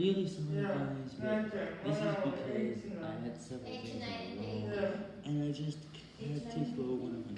really sorry Yeah. guys, but this is because I had several Eight things and I just had to throw of